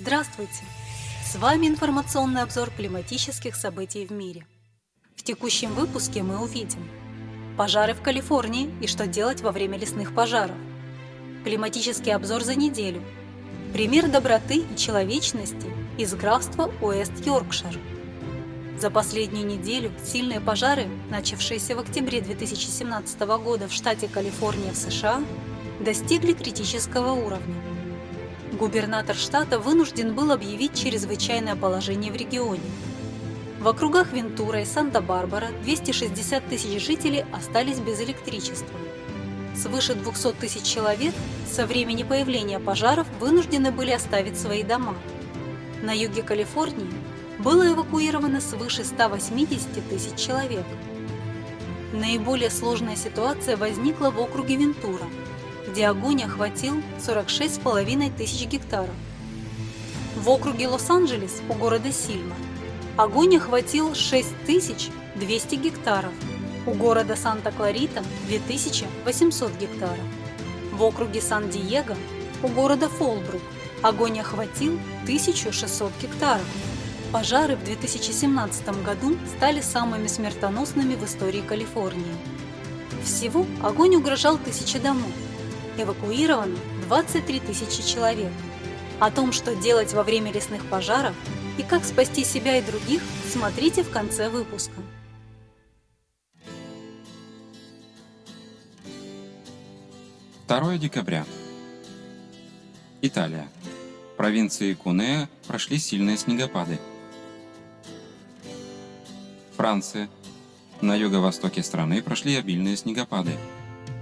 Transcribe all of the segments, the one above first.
Здравствуйте! С вами информационный обзор климатических событий в мире. В текущем выпуске мы увидим пожары в Калифорнии и что делать во время лесных пожаров, климатический обзор за неделю, пример доброты и человечности из графства Уэст-Йоркшир. За последнюю неделю сильные пожары, начавшиеся в октябре 2017 года в штате Калифорния в США, достигли критического уровня. Губернатор штата вынужден был объявить чрезвычайное положение в регионе. В округах Вентура и Санта-Барбара 260 тысяч жителей остались без электричества. Свыше 200 тысяч человек со времени появления пожаров вынуждены были оставить свои дома. На юге Калифорнии было эвакуировано свыше 180 тысяч человек. Наиболее сложная ситуация возникла в округе Вентура – где огонь охватил 46,5 тысяч гектаров. В округе Лос-Анджелес у города Сильма огонь охватил 6200 гектаров, у города Санта-Кларита 2800 гектаров. В округе Сан-Диего у города Фолбрук огонь охватил 1600 гектаров. Пожары в 2017 году стали самыми смертоносными в истории Калифорнии. Всего огонь угрожал тысяче домов, эвакуировано 23 тысячи человек. О том, что делать во время лесных пожаров и как спасти себя и других, смотрите в конце выпуска. Второе декабря. Италия. В провинции Кунеа прошли сильные снегопады. Франция. На юго-востоке страны прошли обильные снегопады.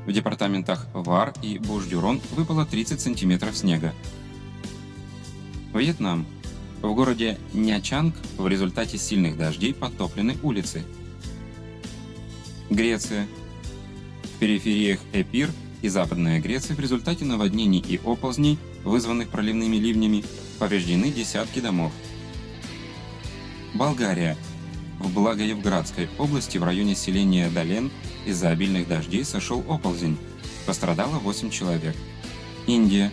В департаментах Вар и Буш-Дюрон выпало 30 сантиметров снега. Вьетнам. В городе Нячанг в результате сильных дождей подтоплены улицы. Греция. В перифериях Эпир и Западная Греция в результате наводнений и оползней, вызванных проливными ливнями, повреждены десятки домов. Болгария. В Благоевградской области в районе селения Долен из-за обильных дождей сошел оползень. Пострадало 8 человек. Индия.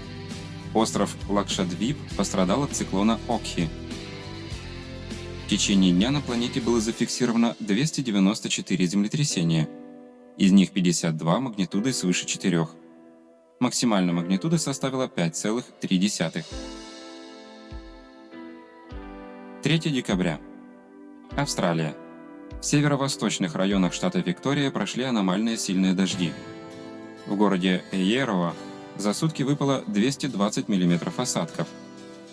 Остров Лакшадвип пострадал от циклона Окхи. В течение дня на планете было зафиксировано 294 землетрясения. Из них 52 магнитудой свыше 4. Максимальная магнитуда составила 5,3. 3 декабря. Австралия. В северо-восточных районах штата Виктория прошли аномальные сильные дожди. В городе Эйерово за сутки выпало 220 мм осадков.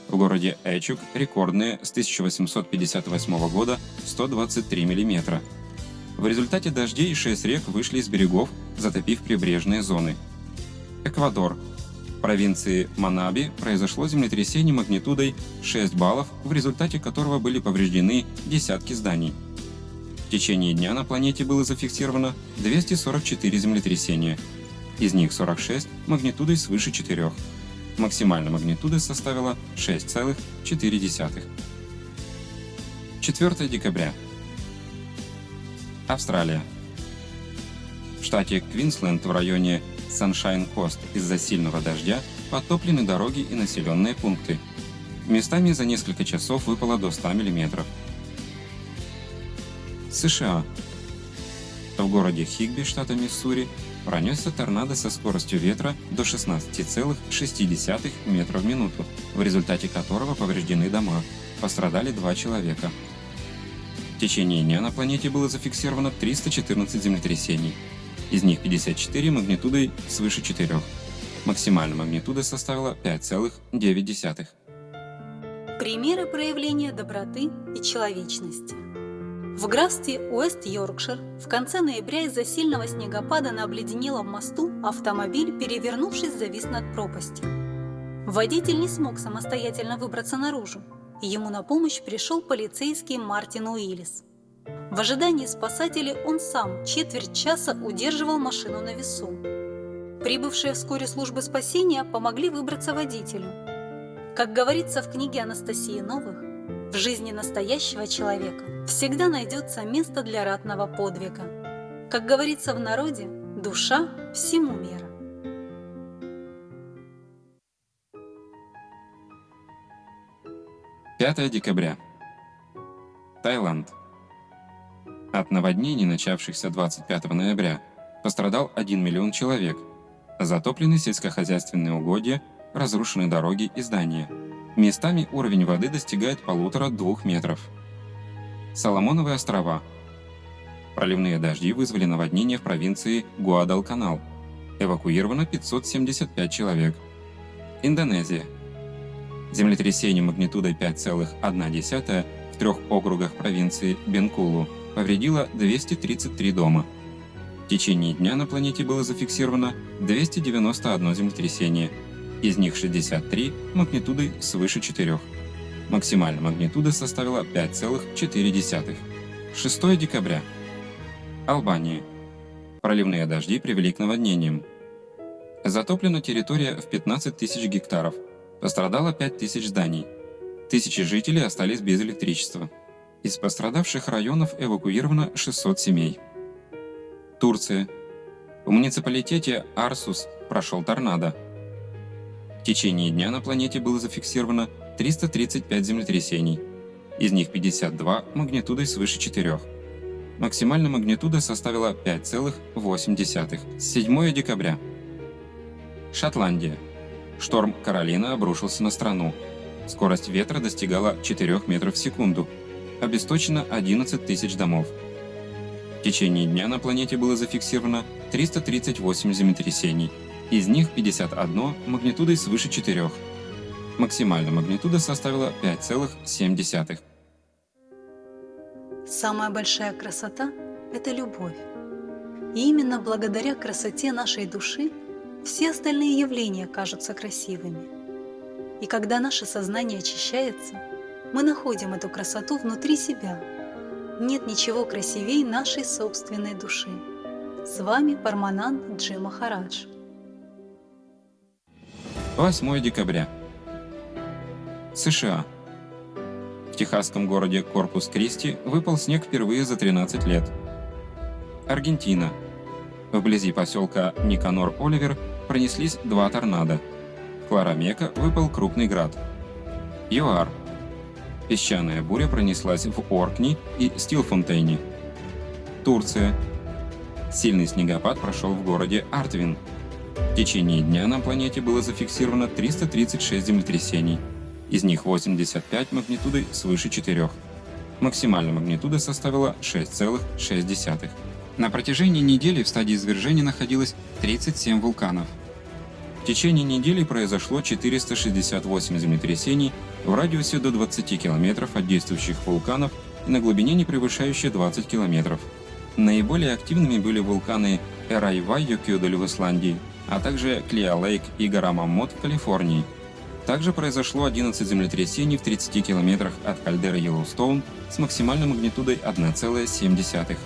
В городе Эчук рекордные с 1858 года 123 мм. В результате дождей 6 рек вышли из берегов, затопив прибрежные зоны. Эквадор. В провинции Манаби произошло землетрясение магнитудой 6 баллов, в результате которого были повреждены десятки зданий. В течение дня на планете было зафиксировано 244 землетрясения, из них 46 магнитудой свыше 4. Максимальная магнитуда составила 6,4. 4 декабря. Австралия. В штате Квинсленд в районе Саншайн-Кост из-за сильного дождя подтоплены дороги и населенные пункты. Местами за несколько часов выпало до 100 мм. США. В городе Хигби, штата Миссури, пронесся торнадо со скоростью ветра до 16,6 метров в минуту, в результате которого повреждены дома. Пострадали два человека. В течение дня на планете было зафиксировано 314 землетрясений, из них 54 магнитудой свыше 4. Максимальная магнитуда составила 5,9. Примеры проявления доброты и человечности. В графстве Уэст-Йоркшир в конце ноября из-за сильного снегопада на обледенелом мосту автомобиль, перевернувшись, завис над пропастью. Водитель не смог самостоятельно выбраться наружу, ему на помощь пришел полицейский Мартин Уиллис. В ожидании спасателей он сам четверть часа удерживал машину на весу. Прибывшие вскоре службы спасения помогли выбраться водителю. Как говорится в книге Анастасии Новых, в жизни настоящего человека всегда найдется место для ратного подвига. Как говорится в народе, душа всему мера. – 5 декабря. Таиланд. От наводнений, начавшихся 25 ноября, пострадал 1 миллион человек. Затоплены сельскохозяйственные угодья, разрушены дороги и здания. Местами уровень воды достигает полутора-двух метров. Соломоновые острова. Проливные дожди вызвали наводнение в провинции Гуадалканал. Эвакуировано 575 человек. Индонезия. Землетрясение магнитудой 5,1 в трех округах провинции Бенкулу повредило 233 дома. В течение дня на планете было зафиксировано 291 землетрясение, из них 63 магнитудой свыше 4. Максимальная магнитуда составила 5,4. 6 декабря. Албания. Проливные дожди привели к наводнениям. Затоплена территория в 15 тысяч гектаров. Пострадало 5 тысяч зданий. Тысячи жителей остались без электричества. Из пострадавших районов эвакуировано 600 семей. Турция. В муниципалитете Арсус прошел торнадо. В течение дня на планете было зафиксировано 335 землетрясений, из них 52 магнитудой свыше 4. Максимальная магнитуда составила 5,8. 7 декабря. Шотландия. Шторм Каролина обрушился на страну. Скорость ветра достигала 4 метров в секунду. Обесточено 11 тысяч домов. В течение дня на планете было зафиксировано 338 землетрясений, из них 51 магнитудой свыше 4. Максимальная магнитуда составила 5,7. Самая большая красота – это любовь. И именно благодаря красоте нашей души все остальные явления кажутся красивыми. И когда наше сознание очищается, мы находим эту красоту внутри себя. Нет ничего красивее нашей собственной души. С вами Парманан Джи Махарадж. 8 декабря. США. В техасском городе Корпус-Кристи выпал снег впервые за 13 лет. Аргентина. Вблизи поселка Никанор-Оливер пронеслись два торнадо. В Кларамека выпал крупный град. ЮАР. Песчаная буря пронеслась в Оркни и Стилфонтейне. Турция. Сильный снегопад прошел в городе Артвин. В течение дня на планете было зафиксировано 336 землетрясений – из них 85 магнитудой свыше 4. Максимальная магнитуда составила 6,6. На протяжении недели в стадии извержения находилось 37 вулканов. В течение недели произошло 468 землетрясений в радиусе до 20 км от действующих вулканов и на глубине не превышающей 20 км. Наиболее активными были вулканы Эрайва-Йокюдаль в Исландии, а также Клиа-Лейк и гора Маммот в Калифорнии – также произошло 11 землетрясений в 30 километрах от кальдеры Йеллоустоун с максимальной магнитудой 1,7.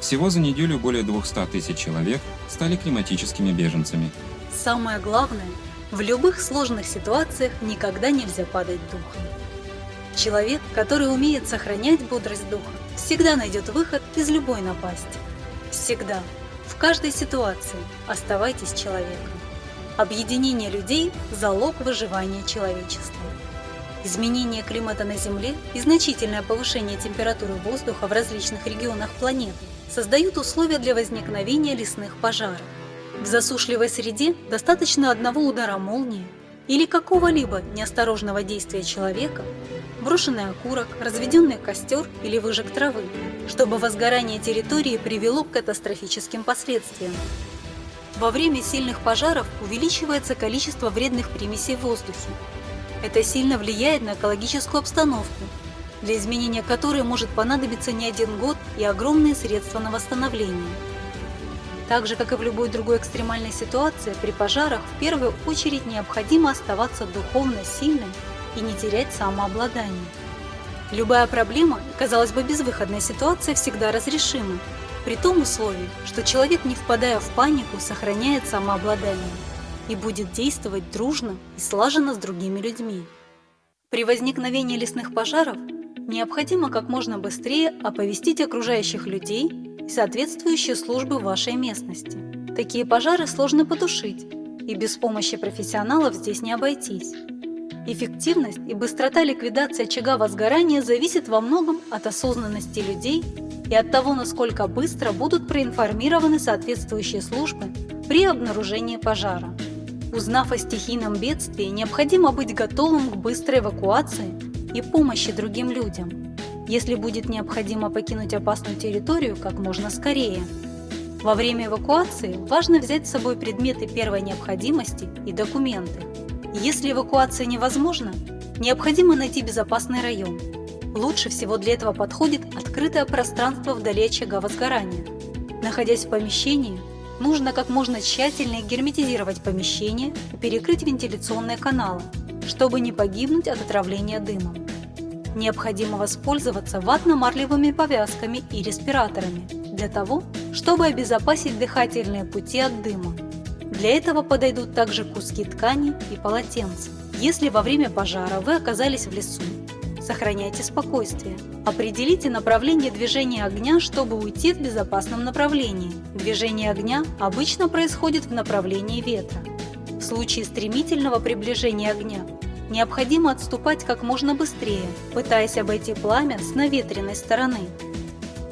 Всего за неделю более 200 тысяч человек стали климатическими беженцами. Самое главное, в любых сложных ситуациях никогда нельзя падать духом. Человек, который умеет сохранять бодрость духа, всегда найдет выход из любой напасти. Всегда, в каждой ситуации оставайтесь человеком. Объединение людей – залог выживания человечества. Изменение климата на Земле и значительное повышение температуры воздуха в различных регионах планеты создают условия для возникновения лесных пожаров. В засушливой среде достаточно одного удара молнии или какого-либо неосторожного действия человека, брошенный окурок, разведенный костер или выжиг травы, чтобы возгорание территории привело к катастрофическим последствиям. Во время сильных пожаров увеличивается количество вредных примесей в воздухе. Это сильно влияет на экологическую обстановку, для изменения которой может понадобиться не один год и огромные средства на восстановление. Так же, как и в любой другой экстремальной ситуации, при пожарах в первую очередь необходимо оставаться духовно сильным и не терять самообладание. Любая проблема, казалось бы, безвыходная ситуация всегда разрешима, при том условии, что человек, не впадая в панику, сохраняет самообладание и будет действовать дружно и слаженно с другими людьми. При возникновении лесных пожаров необходимо как можно быстрее оповестить окружающих людей и соответствующие службы вашей местности. Такие пожары сложно потушить, и без помощи профессионалов здесь не обойтись. Эффективность и быстрота ликвидации очага возгорания зависит во многом от осознанности людей и от того, насколько быстро будут проинформированы соответствующие службы при обнаружении пожара. Узнав о стихийном бедствии, необходимо быть готовым к быстрой эвакуации и помощи другим людям, если будет необходимо покинуть опасную территорию как можно скорее. Во время эвакуации важно взять с собой предметы первой необходимости и документы. Если эвакуация невозможна, необходимо найти безопасный район. Лучше всего для этого подходит открытое пространство вдали очага возгорания. Находясь в помещении, нужно как можно тщательнее герметизировать помещение и перекрыть вентиляционные каналы, чтобы не погибнуть от отравления дымом. Необходимо воспользоваться ватно-марлевыми повязками и респираторами для того, чтобы обезопасить дыхательные пути от дыма. Для этого подойдут также куски ткани и полотенца. Если во время пожара вы оказались в лесу, сохраняйте спокойствие. Определите направление движения огня, чтобы уйти в безопасном направлении. Движение огня обычно происходит в направлении ветра. В случае стремительного приближения огня необходимо отступать как можно быстрее, пытаясь обойти пламя с наветренной стороны.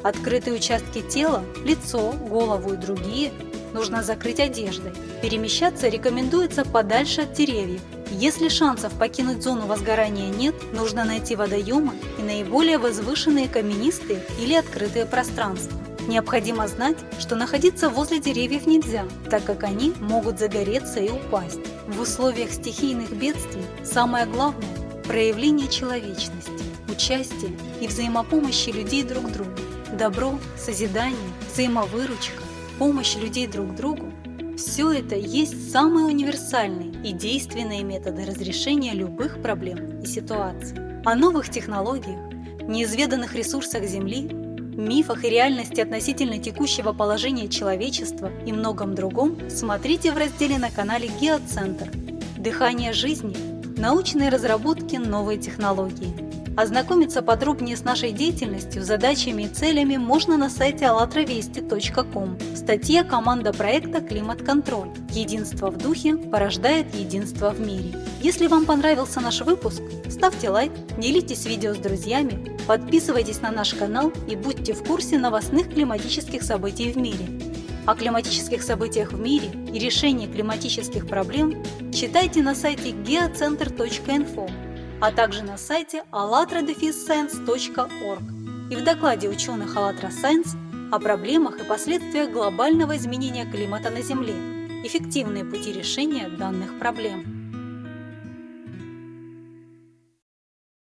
Открытые участки тела, лицо, голову и другие нужно закрыть одеждой. Перемещаться рекомендуется подальше от деревьев. Если шансов покинуть зону возгорания нет, нужно найти водоемы и наиболее возвышенные каменистые или открытые пространства. Необходимо знать, что находиться возле деревьев нельзя, так как они могут загореться и упасть. В условиях стихийных бедствий самое главное – проявление человечности, участия и взаимопомощи людей друг другу. Добро, созидание, взаимовыручка, помощь людей друг другу – все это есть самые универсальные и действенные методы разрешения любых проблем и ситуаций. О новых технологиях, неизведанных ресурсах Земли, мифах и реальности относительно текущего положения человечества и многом другом смотрите в разделе на канале Геоцентр «Дыхание жизни. Научные разработки. Новые технологии». Ознакомиться подробнее с нашей деятельностью, задачами и целями можно на сайте allatravести.com в статье «Команда проекта «Климат-контроль». Единство в духе порождает единство в мире». Если вам понравился наш выпуск, ставьте лайк, делитесь видео с друзьями, подписывайтесь на наш канал и будьте в курсе новостных климатических событий в мире. О климатических событиях в мире и решении климатических проблем читайте на сайте geocenter.info а также на сайте allatradefisscience.org и в докладе ученых АЛЛАТРА Science о проблемах и последствиях глобального изменения климата на Земле, эффективные пути решения данных проблем.